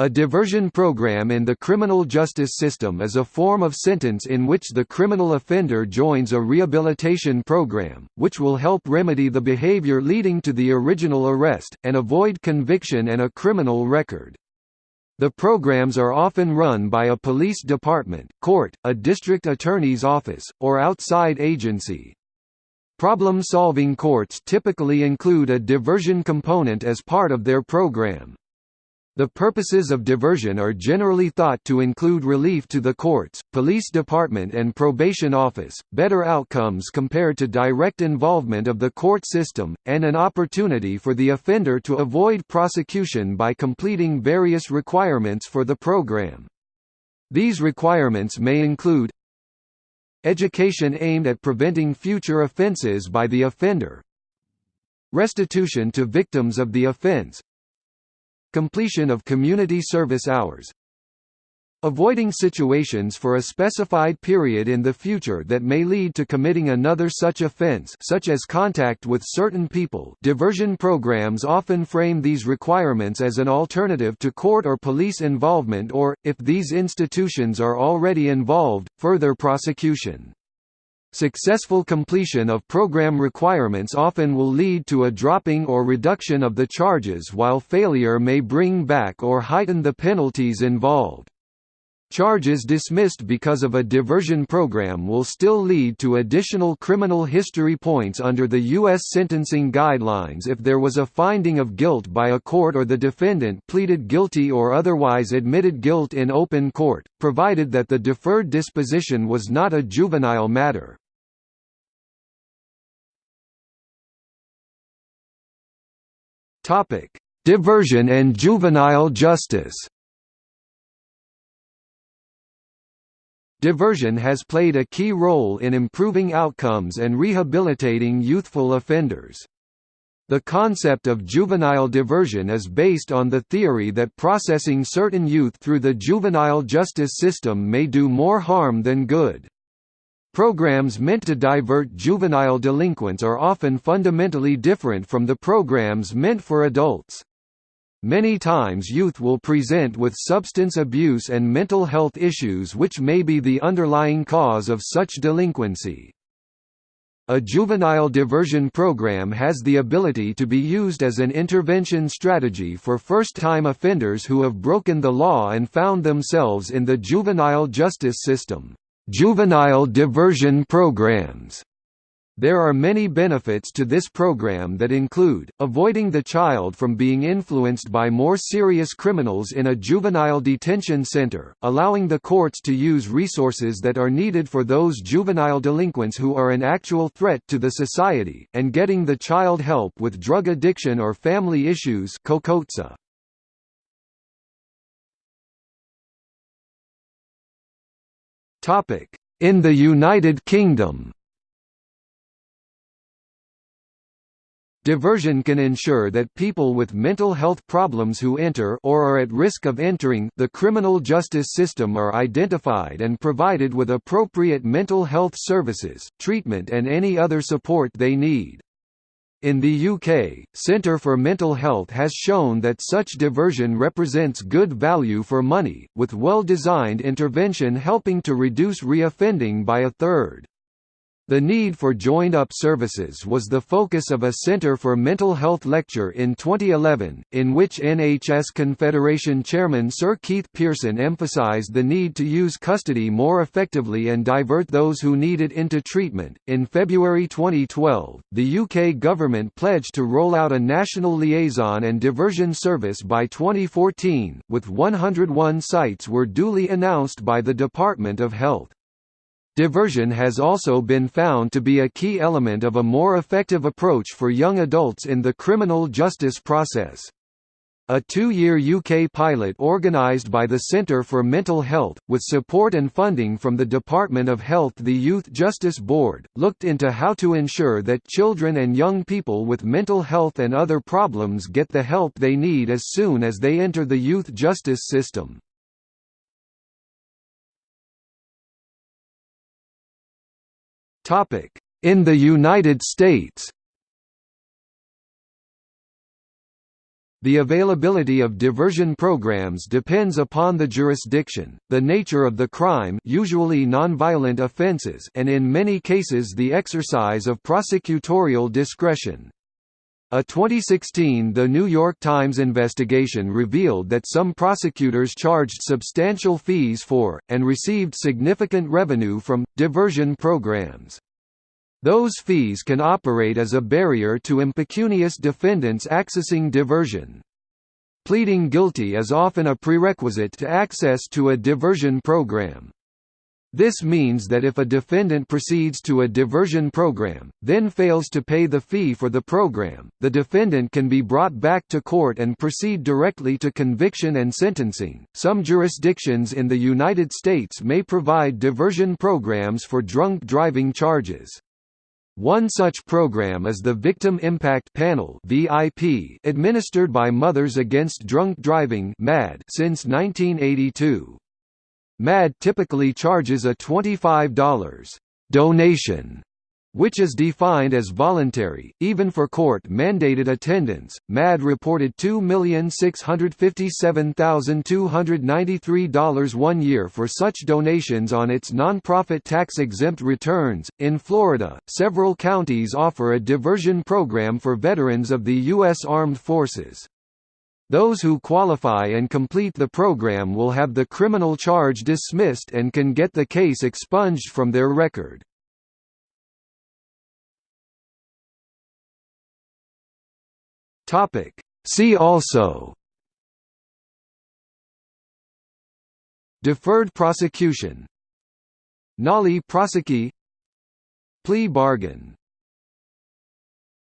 A diversion program in the criminal justice system is a form of sentence in which the criminal offender joins a rehabilitation program, which will help remedy the behavior leading to the original arrest, and avoid conviction and a criminal record. The programs are often run by a police department, court, a district attorney's office, or outside agency. Problem-solving courts typically include a diversion component as part of their program. The purposes of diversion are generally thought to include relief to the courts, police department and probation office, better outcomes compared to direct involvement of the court system, and an opportunity for the offender to avoid prosecution by completing various requirements for the program. These requirements may include Education aimed at preventing future offenses by the offender Restitution to victims of the offense Completion of community service hours Avoiding situations for a specified period in the future that may lead to committing another such offense such as contact with certain people diversion programs often frame these requirements as an alternative to court or police involvement or, if these institutions are already involved, further prosecution. Successful completion of program requirements often will lead to a dropping or reduction of the charges while failure may bring back or heighten the penalties involved. Charges dismissed because of a diversion program will still lead to additional criminal history points under the U.S. sentencing guidelines if there was a finding of guilt by a court or the defendant pleaded guilty or otherwise admitted guilt in open court, provided that the deferred disposition was not a juvenile matter. Diversion and juvenile justice. Diversion has played a key role in improving outcomes and rehabilitating youthful offenders. The concept of juvenile diversion is based on the theory that processing certain youth through the juvenile justice system may do more harm than good. Programs meant to divert juvenile delinquents are often fundamentally different from the programs meant for adults. Many times youth will present with substance abuse and mental health issues which may be the underlying cause of such delinquency. A juvenile diversion program has the ability to be used as an intervention strategy for first-time offenders who have broken the law and found themselves in the juvenile justice system. Juvenile diversion programs there are many benefits to this program that include, avoiding the child from being influenced by more serious criminals in a juvenile detention center, allowing the courts to use resources that are needed for those juvenile delinquents who are an actual threat to the society, and getting the child help with drug addiction or family issues In the United Kingdom Diversion can ensure that people with mental health problems who enter or are at risk of entering the criminal justice system are identified and provided with appropriate mental health services, treatment and any other support they need. In the UK, Centre for Mental Health has shown that such diversion represents good value for money, with well-designed intervention helping to reduce reoffending by a third. The need for joined-up services was the focus of a Centre for Mental Health lecture in 2011, in which NHS Confederation Chairman Sir Keith Pearson emphasised the need to use custody more effectively and divert those who need it into treatment. In February 2012, the UK government pledged to roll out a national liaison and diversion service by 2014, with 101 sites were duly announced by the Department of Health. Diversion has also been found to be a key element of a more effective approach for young adults in the criminal justice process. A two-year UK pilot organised by the Centre for Mental Health, with support and funding from the Department of Health the Youth Justice Board, looked into how to ensure that children and young people with mental health and other problems get the help they need as soon as they enter the youth justice system. In the United States The availability of diversion programs depends upon the jurisdiction, the nature of the crime usually nonviolent offenses and in many cases the exercise of prosecutorial discretion. A 2016 The New York Times investigation revealed that some prosecutors charged substantial fees for, and received significant revenue from, diversion programs. Those fees can operate as a barrier to impecunious defendants accessing diversion. Pleading guilty is often a prerequisite to access to a diversion program. This means that if a defendant proceeds to a diversion program, then fails to pay the fee for the program, the defendant can be brought back to court and proceed directly to conviction and sentencing. Some jurisdictions in the United States may provide diversion programs for drunk driving charges. One such program is the Victim Impact Panel (VIP), administered by Mothers Against Drunk Driving (MADD) since 1982. MADD typically charges a $25 donation which is defined as voluntary, even for court-mandated attendance. MADD reported $2,657,293 one year for such donations on its nonprofit tax-exempt returns. In Florida, several counties offer a diversion program for veterans of the U.S. Armed Forces. Those who qualify and complete the program will have the criminal charge dismissed and can get the case expunged from their record. See also. Deferred prosecution. Nolle prosequi Plea bargain